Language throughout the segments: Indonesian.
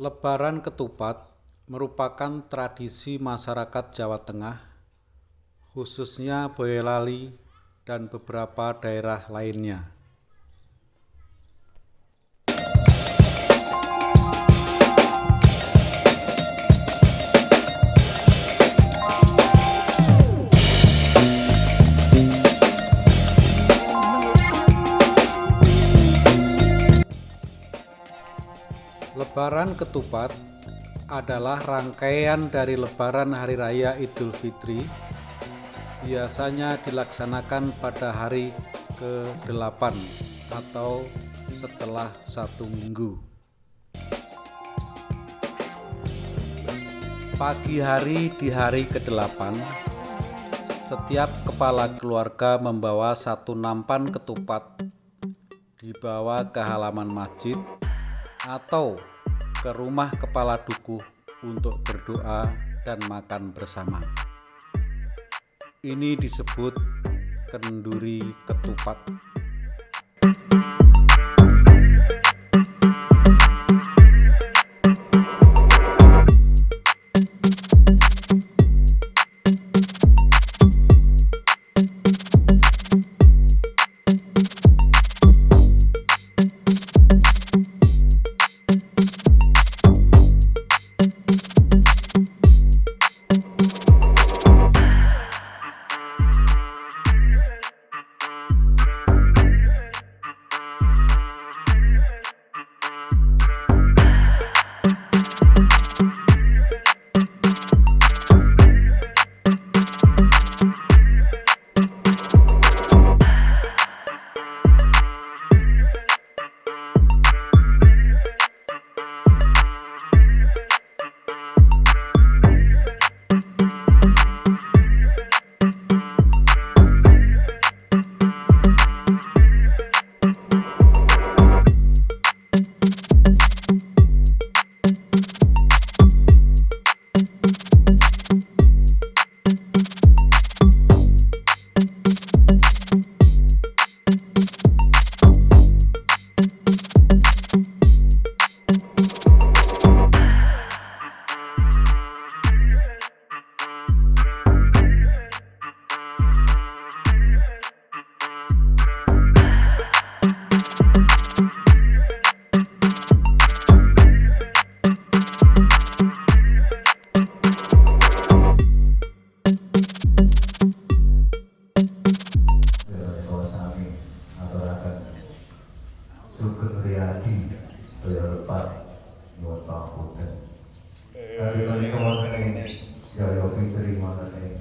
Lebaran Ketupat merupakan tradisi masyarakat Jawa Tengah, khususnya Boyolali dan beberapa daerah lainnya. Lebaran Ketupat adalah rangkaian dari Lebaran Hari Raya Idul Fitri. Biasanya dilaksanakan pada hari ke-8 atau setelah satu minggu. Pagi hari di hari ke-8, setiap kepala keluarga membawa satu nampan ketupat dibawa ke halaman masjid atau ke rumah kepala dukuh untuk berdoa dan makan bersama. Ini disebut kenduri ketupat. Sugeng Riyadi Daya Lepat Nyuwun Pangapunten. Kali menika wonten ing Jaya Fitri wonten ing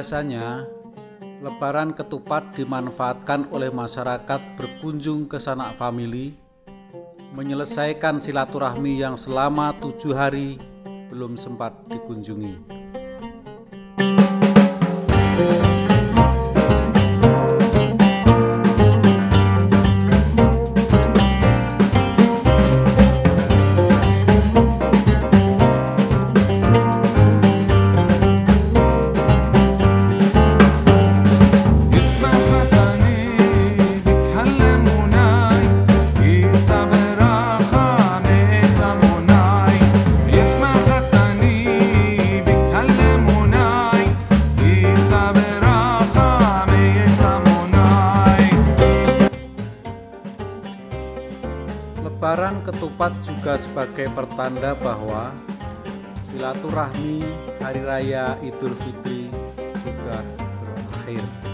Biasanya Lebaran ketupat dimanfaatkan oleh masyarakat berkunjung ke sanak famili, menyelesaikan silaturahmi yang selama tujuh hari belum sempat dikunjungi. Ketupat juga sebagai pertanda bahwa silaturahmi hari raya Idul Fitri sudah berakhir.